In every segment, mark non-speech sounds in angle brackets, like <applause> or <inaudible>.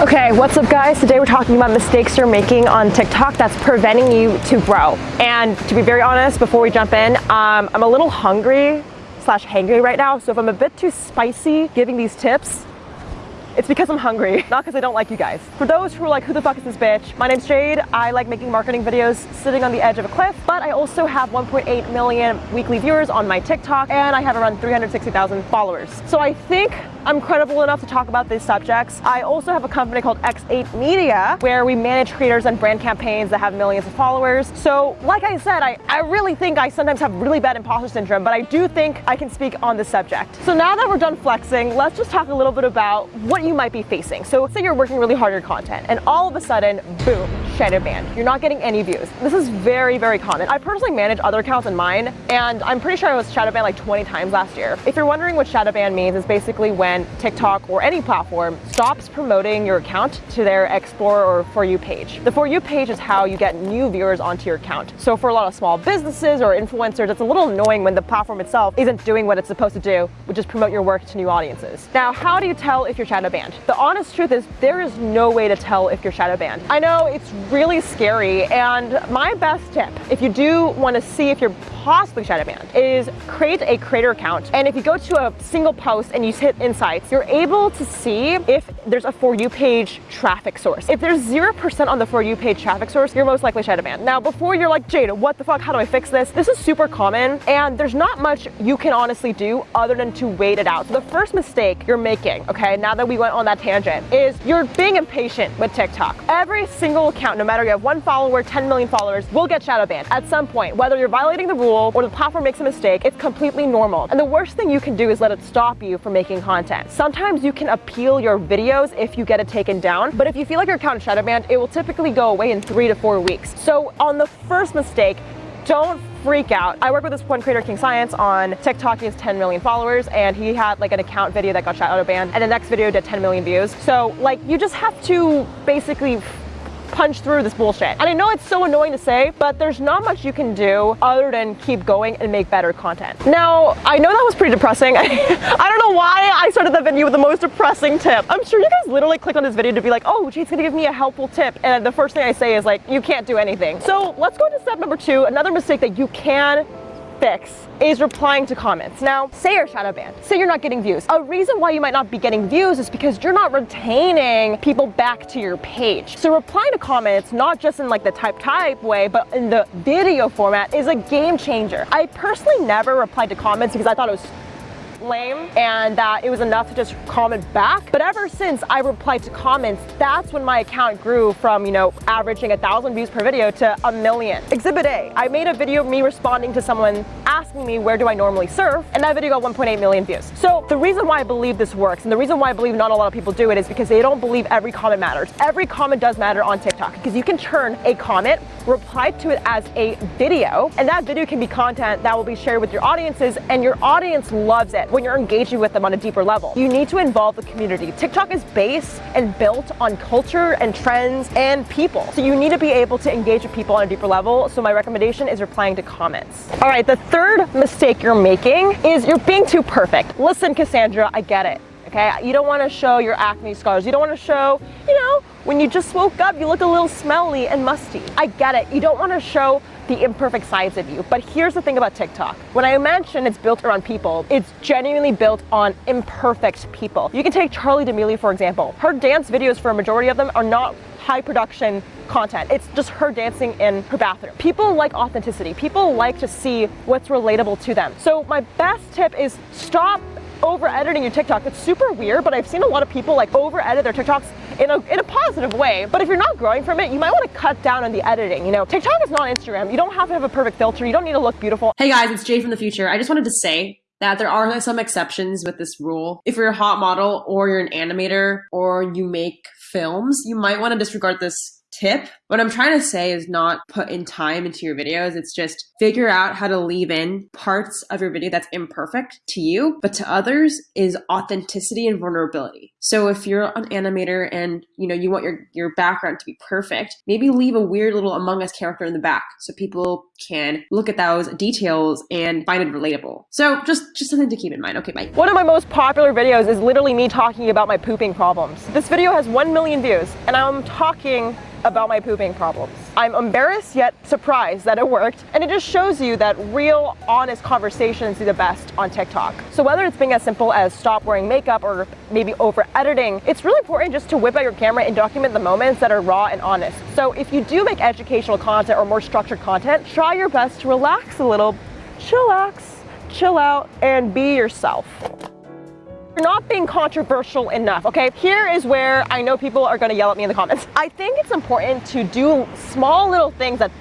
Okay, what's up guys? Today we're talking about mistakes you're making on TikTok that's preventing you to grow. And to be very honest, before we jump in, um, I'm a little hungry slash hangry right now. So if I'm a bit too spicy giving these tips, it's because I'm hungry, <laughs> not because I don't like you guys. For those who are like, who the fuck is this bitch? My name's Jade. I like making marketing videos sitting on the edge of a cliff, but I also have 1.8 million weekly viewers on my TikTok and I have around 360,000 followers. So I think I'm credible enough to talk about these subjects. I also have a company called X8 Media where we manage creators and brand campaigns that have millions of followers. So like I said, I, I really think I sometimes have really bad imposter syndrome, but I do think I can speak on the subject. So now that we're done flexing, let's just talk a little bit about what you might be facing. So say you're working really hard on your content and all of a sudden, boom, shadow banned. You're not getting any views. This is very, very common. I personally manage other accounts in mine and I'm pretty sure I was shadow banned like 20 times last year. If you're wondering what shadow ban means, it's basically when when TikTok or any platform stops promoting your account to their Explore or For You page. The For You page is how you get new viewers onto your account. So for a lot of small businesses or influencers, it's a little annoying when the platform itself isn't doing what it's supposed to do, which is promote your work to new audiences. Now, how do you tell if you're shadow banned? The honest truth is there is no way to tell if you're shadow banned. I know it's really scary and my best tip, if you do want to see if you're possibly shadow banned, is create a creator account. And if you go to a single post and you hit insights, you're able to see if there's a For You page traffic source. If there's 0% on the For You page traffic source, you're most likely shadow banned. Now, before you're like, Jada, what the fuck, how do I fix this? This is super common and there's not much you can honestly do other than to wait it out. So the first mistake you're making, okay, now that we went on that tangent, is you're being impatient with TikTok. Every single account, no matter you have one follower, 10 million followers, will get shadow banned at some point. Whether you're violating the rule or the platform makes a mistake, it's completely normal. And the worst thing you can do is let it stop you from making content content. Sometimes you can appeal your videos if you get it taken down, but if you feel like your account is shadow banned, it will typically go away in three to four weeks. So on the first mistake, don't freak out. I work with this one creator, King Science, on TikTok. He has 10 million followers, and he had like an account video that got shadow banned, and the next video did 10 million views. So like, you just have to basically punch through this bullshit. And I know it's so annoying to say, but there's not much you can do other than keep going and make better content. Now, I know that was pretty depressing. <laughs> I don't know why I started the video with the most depressing tip. I'm sure you guys literally clicked on this video to be like, oh, she's gonna give me a helpful tip. And the first thing I say is like, you can't do anything. So let's go to step number two, another mistake that you can fix is replying to comments. Now, say you're shadow banned, say you're not getting views. A reason why you might not be getting views is because you're not retaining people back to your page. So replying to comments, not just in like the type type way, but in the video format is a game changer. I personally never replied to comments because I thought it was lame and that it was enough to just comment back. But ever since I replied to comments, that's when my account grew from, you know, averaging a thousand views per video to a million. Exhibit A, I made a video of me responding to someone asking me where do I normally surf and that video got 1.8 million views. So the reason why I believe this works and the reason why I believe not a lot of people do it is because they don't believe every comment matters. Every comment does matter on TikTok because you can turn a comment, reply to it as a video, and that video can be content that will be shared with your audiences and your audience loves it when you're engaging with them on a deeper level. You need to involve the community. TikTok is based and built on culture and trends and people. So you need to be able to engage with people on a deeper level. So my recommendation is replying to comments. All right, the third mistake you're making is you're being too perfect. Listen, Cassandra, I get it. Okay, you don't want to show your acne scars. You don't want to show, you know, when you just woke up, you look a little smelly and musty. I get it. You don't want to show the imperfect sides of you. But here's the thing about TikTok. When I mention it's built around people, it's genuinely built on imperfect people. You can take Charli D'Amelio, for example. Her dance videos, for a majority of them, are not high production content. It's just her dancing in her bathroom. People like authenticity. People like to see what's relatable to them. So my best tip is stop over editing your TikTok. It's super weird, but I've seen a lot of people like over edit their TikToks in a, in a positive way. But if you're not growing from it, you might want to cut down on the editing. You know, TikTok is not Instagram. You don't have to have a perfect filter. You don't need to look beautiful. Hey guys, it's Jay from the future. I just wanted to say that there are some exceptions with this rule. If you're a hot model or you're an animator or you make films, you might want to disregard this tip. What I'm trying to say is not put in time into your videos. It's just figure out how to leave in parts of your video that's imperfect to you, but to others is authenticity and vulnerability. So if you're an animator and you know you want your your background to be perfect, maybe leave a weird little Among Us character in the back so people can look at those details and find it relatable. So just just something to keep in mind. Okay, bye. One of my most popular videos is literally me talking about my pooping problems. This video has 1 million views and I'm talking about my pooping problems. I'm embarrassed yet surprised that it worked, and it just shows you that real, honest conversations do the best on TikTok. So whether it's being as simple as stop wearing makeup or maybe over editing, it's really important just to whip out your camera and document the moments that are raw and honest. So if you do make educational content or more structured content, try your best to relax a little, chillax, chill out, and be yourself. You're not being controversial enough, okay? Here is where I know people are gonna yell at me in the comments. I think it's important to do small little things that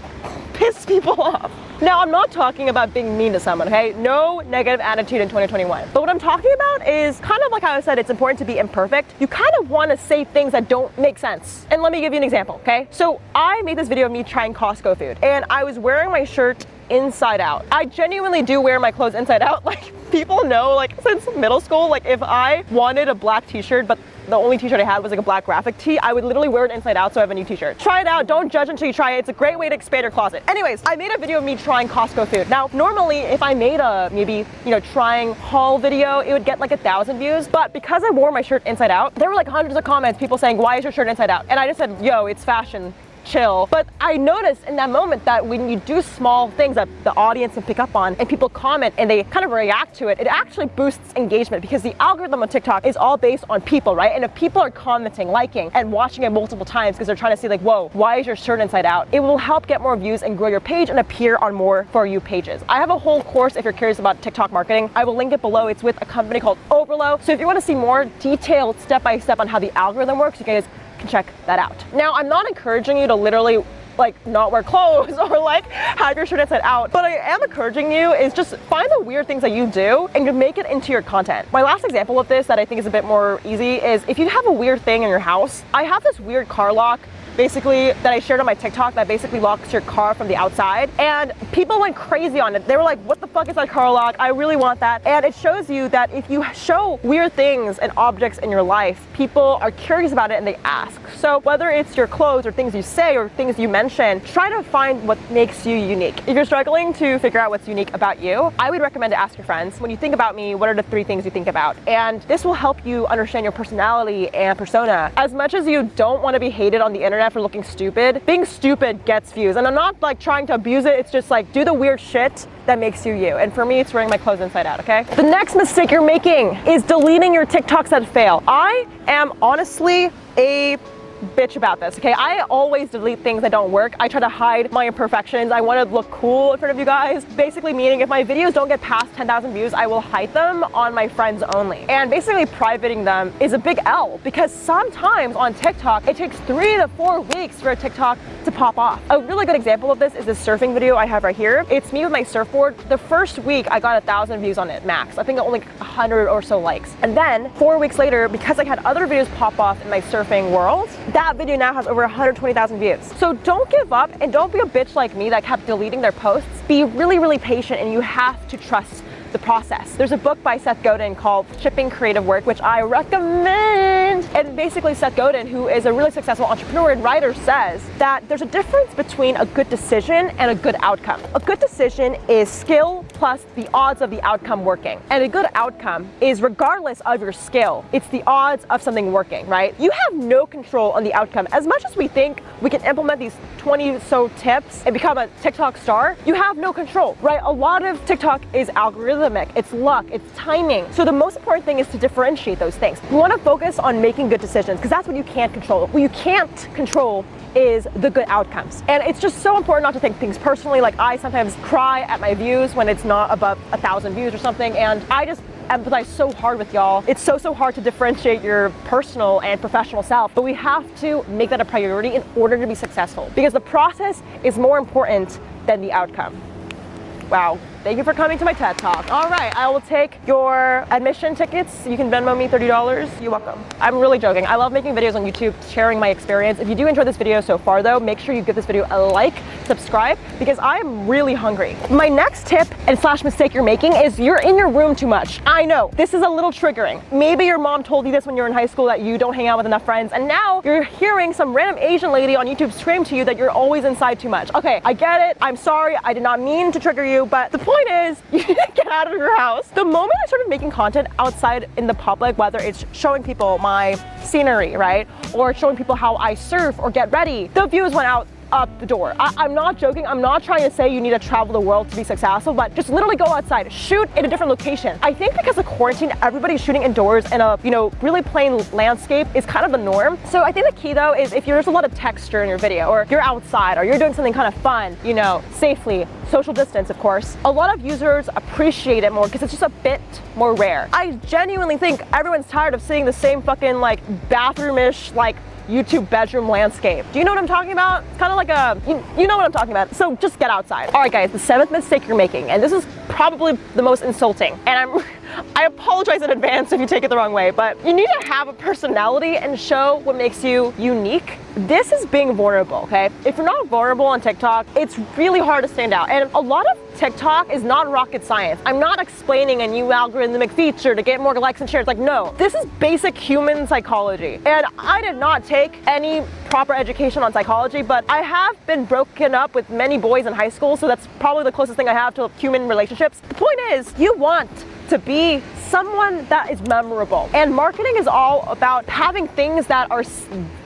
piss people <laughs> off. Now, I'm not talking about being mean to someone, okay? No negative attitude in 2021. But what I'm talking about is kind of like how I said it's important to be imperfect. You kind of want to say things that don't make sense. And let me give you an example, okay? So I made this video of me trying Costco food, and I was wearing my shirt inside out. I genuinely do wear my clothes inside out. <laughs> Like people know like since middle school, like if I wanted a black t-shirt, but the only t-shirt I had was like a black graphic tee, I would literally wear it inside out so I have a new t-shirt. Try it out, don't judge until you try it. It's a great way to expand your closet. Anyways, I made a video of me trying Costco food. Now, normally if I made a maybe, you know, trying haul video, it would get like a thousand views. But because I wore my shirt inside out, there were like hundreds of comments, people saying, why is your shirt inside out? And I just said, yo, it's fashion chill. But I noticed in that moment that when you do small things that the audience can pick up on and people comment and they kind of react to it, it actually boosts engagement because the algorithm on TikTok is all based on people, right? And if people are commenting, liking, and watching it multiple times because they're trying to see like, whoa, why is your shirt inside out? It will help get more views and grow your page and appear on more For You pages. I have a whole course if you're curious about TikTok marketing. I will link it below. It's with a company called Overlow. So if you want to see more detailed step-by-step -step on how the algorithm works, you guys check that out. Now, I'm not encouraging you to literally like not wear clothes <laughs> or like have your shirt inside out. But I am encouraging you is just find the weird things that you do and you make it into your content. My last example of this that I think is a bit more easy is if you have a weird thing in your house, I have this weird car lock basically that I shared on my TikTok that basically locks your car from the outside. And people went crazy on it. They were like, what the fuck is that car lock? I really want that. And it shows you that if you show weird things and objects in your life, people are curious about it and they ask. So whether it's your clothes or things you say or things you mention, try to find what makes you unique. If you're struggling to figure out what's unique about you, I would recommend to ask your friends, when you think about me, what are the three things you think about? And this will help you understand your personality and persona. As much as you don't want to be hated on the internet internet for looking stupid. Being stupid gets views. And I'm not like trying to abuse it. It's just like do the weird shit that makes you you. And for me, it's wearing my clothes inside out, okay? The next mistake you're making is deleting your TikToks that fail. I am honestly a bitch about this, okay? I always delete things that don't work. I try to hide my imperfections. I want to look cool in front of you guys. Basically meaning if my videos don't get past 10,000 views, I will hide them on my friends only. And basically privating them is a big L because sometimes on TikTok, it takes three to four weeks for a TikTok to pop off. A really good example of this is this surfing video I have right here. It's me with my surfboard. The first week I got a thousand views on it max. I think only 100 or so likes. And then four weeks later, because I had other videos pop off in my surfing world, that video now has over 120,000 views. So don't give up and don't be a bitch like me that kept deleting their posts. Be really, really patient and you have to trust the process. There's a book by Seth Godin called Shipping Creative Work, which I recommend. And basically Seth Godin, who is a really successful entrepreneur and writer, says that there's a difference between a good decision and a good outcome. A good decision is skill plus the odds of the outcome working. And a good outcome is regardless of your skill, it's the odds of something working, right? You have no control on the outcome. As much as we think we can implement these 20 so tips and become a TikTok star, you have no control, right? A lot of TikTok is algorithm it's luck, it's timing. So the most important thing is to differentiate those things. You wanna focus on making good decisions because that's what you can't control. What you can't control is the good outcomes. And it's just so important not to take things personally. Like I sometimes cry at my views when it's not above a thousand views or something. And I just empathize so hard with y'all. It's so, so hard to differentiate your personal and professional self, but we have to make that a priority in order to be successful because the process is more important than the outcome. Wow. Thank you for coming to my TED Talk. All right, I will take your admission tickets. You can Venmo me $30. You're welcome. I'm really joking. I love making videos on YouTube, sharing my experience. If you do enjoy this video so far though, make sure you give this video a like, subscribe, because I'm really hungry. My next tip and slash mistake you're making is you're in your room too much. I know, this is a little triggering. Maybe your mom told you this when you were in high school that you don't hang out with enough friends, and now you're hearing some random Asian lady on YouTube scream to you that you're always inside too much. Okay, I get it. I'm sorry. I did not mean to trigger you, but the point is, <laughs> you need to get out of your house. The moment I started making content outside in the public, whether it's showing people my scenery, right? Or showing people how I surf or get ready, the views went out up the door. I, am not joking. I'm not trying to say you need to travel the world to be successful, but just literally go outside, shoot in a different location. I think because of quarantine, everybody's shooting indoors in a, you know, really plain landscape is kind of the norm. So I think the key though is if there's a lot of texture in your video or you're outside or you're doing something kind of fun, you know, safely, social distance, of course, a lot of users appreciate it more because it's just a bit more rare. I genuinely think everyone's tired of seeing the same fucking like bathroomish, like YouTube bedroom landscape. Do you know what I'm talking about? It's kind of like a, you, you know what I'm talking about. So just get outside. All right guys, the seventh mistake you're making, and this is probably the most insulting, and I'm, <laughs> I apologize in advance if you take it the wrong way, but you need to have a personality and show what makes you unique. This is being vulnerable, okay? If you're not vulnerable on TikTok, it's really hard to stand out. And a lot of TikTok is not rocket science. I'm not explaining a new algorithmic feature to get more likes and shares. Like, no, this is basic human psychology. And I did not take any proper education on psychology, but I have been broken up with many boys in high school, so that's probably the closest thing I have to human relationships. The point is, you want to be someone that is memorable. And marketing is all about having things that are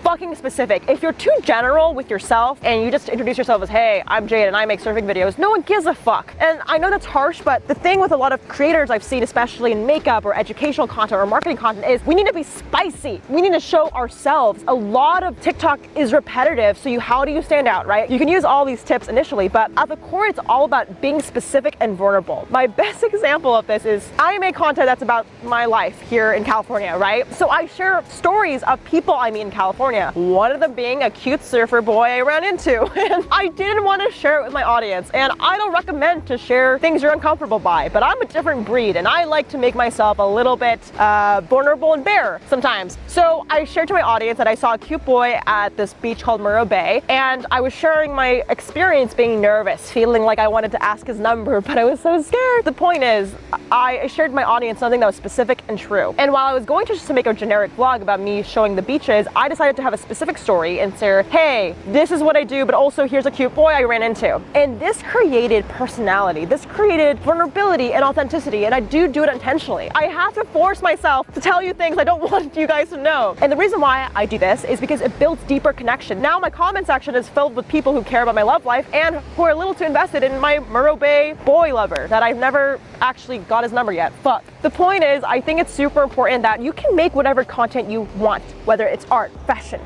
fucking specific. If you're too general with yourself and you just introduce yourself as, hey, I'm Jade and I make surfing videos, no one gives a fuck. And I know that's harsh, but the thing with a lot of creators I've seen, especially in makeup or educational content or marketing content is we need to be spicy. We need to show ourselves. A lot of TikTok is repetitive, so you how do you stand out, right? You can use all these tips initially, but at the core, it's all about being specific and vulnerable. My <laughs> best example of this is I make content that's about my life here in California, right? So I share stories of people I meet in California. One of them being a cute surfer boy I ran into. <laughs> And I didn't want to share it with my audience. And I don't recommend to share things you're uncomfortable by, but I'm a different breed and I like to make myself a little bit uh, vulnerable and bare sometimes. So I shared to my audience that I saw a cute boy at this beach called Morro Bay and I was sharing my experience being nervous, feeling like I wanted to ask his number, <laughs> but I was so scared. The point is, I shared my audience something that was specific and true. And while I was going to just to make a generic vlog about me showing the beaches, I decided to have a specific story and say, hey, this is what I do, but also here's a cute boy I ran into. And this created personality. This created vulnerability and authenticity. And I do do it intentionally. I have to force myself to tell you things I don't <laughs> want you guys to know. And the reason why I do this is because it builds deeper connection. Now my comment section is filled with people who care about my love life and who are a little too invested in my Morro Bay boy lover that I've never actually got his number yet. Fuck. The point is, I think it's super important that you can make whatever content you want, whether it's art, fashion,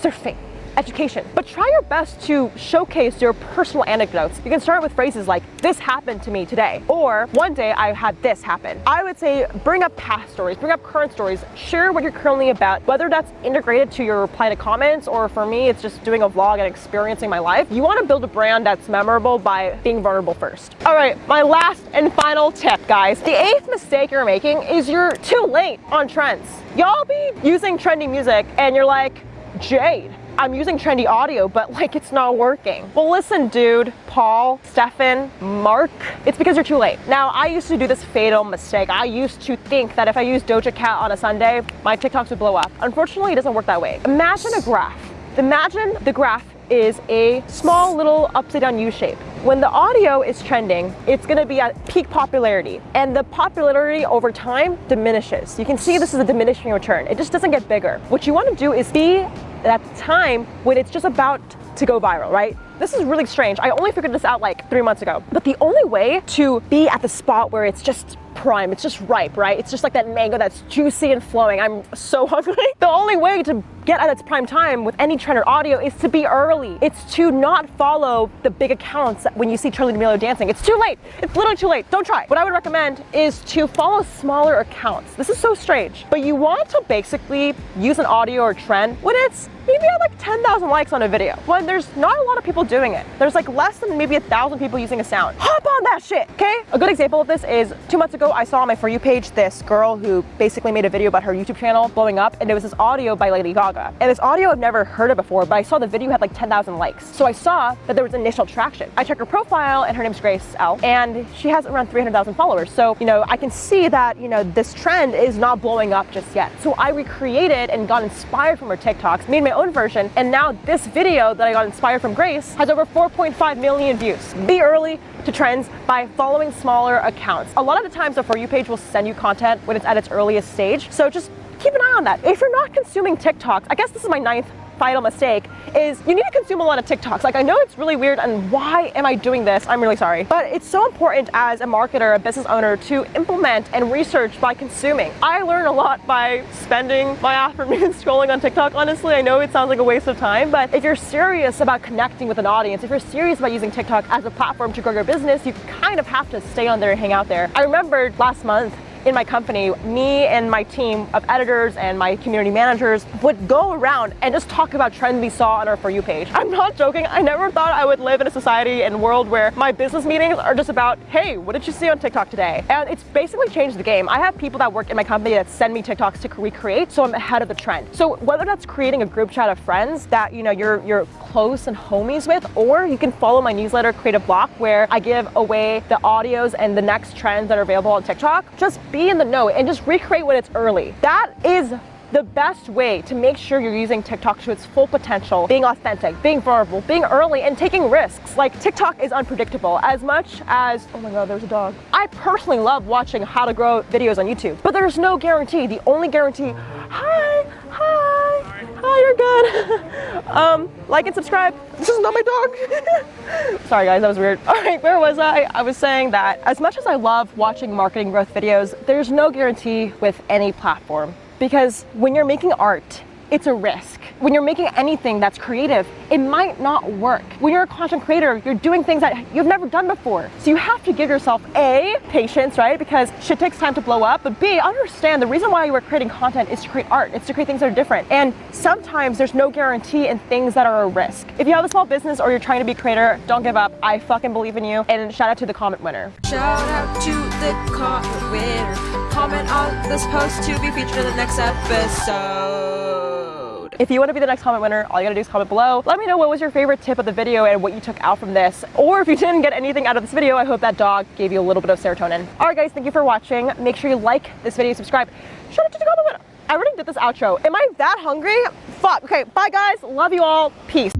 surfing, education. But try your best to showcase your personal anecdotes. You can start with phrases like, this happened to me today, or one day I had this happen. I would say bring up past stories, bring up current stories, share what you're currently about, whether that's integrated to your reply to comments, or for me, it's just doing a vlog and experiencing my life. You wanna build a brand that's memorable by being vulnerable first. All right, my last and final tip, guys. The eighth mistake you're making is you're too late on trends. Y'all be using trendy music and you're like, Jade, I'm using trendy audio, but like it's not working. Well, listen, dude, Paul, Stefan, Mark, it's because you're too late. Now, I used to do this fatal mistake. I used to think that if I used Doja Cat on a Sunday, my TikToks would blow up. Unfortunately, it doesn't work that way. Imagine a graph. Imagine the graph is a small little upside down U shape. When the audio is trending, it's gonna be at peak popularity and the popularity over time diminishes. You can see this is a diminishing return. It just doesn't get bigger. What you wanna do is be at the time when it's just about to go viral, right? This is really strange. I only figured this out like three months ago. But the only way to be at the spot where it's just prime. It's just ripe, right? It's just like that mango that's juicy and flowing. I'm so <laughs> hungry. The only way to get at its prime time with any trend or audio is to be early. It's to not follow the big accounts when you see Charli D'Amelio dancing. It's too late. It's literally too late. Don't try. What I would recommend is to follow smaller accounts. This is so strange, but you want to basically use an audio or trend when it's maybe at like 10,000 likes on a video. When there's not a lot of people doing it. There's like less than maybe a thousand people using a sound. Hop on that shit, okay? A good example of this is two months ago, I saw on my For You page this girl who basically made a video about her YouTube channel blowing up, and it was this audio by Lady Gaga. And this audio I've never heard of before, but I saw the video had like 10,000 likes. So I saw that there was initial traction. I checked her profile, and her name's Grace L, and she has around 300,000 followers. So, you know, I can see that, you know, this trend is not blowing up just yet. So I recreated and got inspired from her TikToks, made my own version, and now this video that I got inspired from Grace has over 4.5 million views. Be early to trends by following smaller accounts. A lot of the times the For You page will send you content when it's at its earliest stage, so just keep an eye on that. If you're not consuming TikToks, I guess this is my ninth final mistake is you need to consume a lot of TikToks. Like I know it's really weird and why am I doing this? I'm really sorry. But it's so important as a marketer, a business owner to implement and research by consuming. I learn a lot by spending my <laughs> afternoon <laughs> scrolling on TikTok. Honestly, I know it sounds like a waste of time, but if you're serious about connecting with an audience, if you're serious about using TikTok as a platform to grow your business, you kind of have to stay on there and hang out there. I remember last month in my company, me and my team of editors and my community managers would go around and just talk about trends we saw on our For You page. I'm not joking. I never thought I would live in a society and world where my business meetings are just about, hey, what did you see on TikTok today? And it's basically changed the game. I have people that work in my company that send me TikToks to recreate, so I'm ahead of the trend. So whether that's creating a group chat of friends that you know you're you're close and homies with, or you can follow my newsletter Creative Block where I give away the audios and the next trends that are available on TikTok. Just be in the know and just recreate when it's early. That is the best way to make sure you're using TikTok to its full potential, being authentic, being vulnerable, being early, and taking risks. Like TikTok is unpredictable as much as, oh my God, there's a dog. I personally love watching how to grow videos on YouTube, but there's no guarantee. The only guarantee, hi, hi, hi, you're good. <laughs> um, like and subscribe. This is not my dog. <laughs> Sorry guys, that was weird. <laughs> All right, where was I? I was saying that as much as I love watching marketing growth videos, there's no guarantee with any platform. Because when you're making art, it's a risk. When you're making anything that's creative, it might not work. When you're a content creator, you're doing things that you've never done before. So you have to give yourself A, patience, right? Because shit takes time to blow up, but B, understand the reason why you are creating content is to create art. It's to create things that are different. And sometimes there's no guarantee in things that are a risk. If you have a small business or you're trying to be a creator, don't give up. I fucking believe in you. And shout out to the comment winner. Shout out to the comment winner. Comment on this post to be featured in the next episode. If you want to be the next comment winner, all you gotta do is comment below. Let me know what was your favorite tip of the video and what you took out from this. Or if you didn't get anything out of this video, I hope that dog gave you a little bit of serotonin. All right guys, thank you for watching. Make sure you like this video, subscribe. Shout out to the comment winner. I already did this outro. Am I that hungry? Fuck. Okay, bye guys. Love you all. Peace.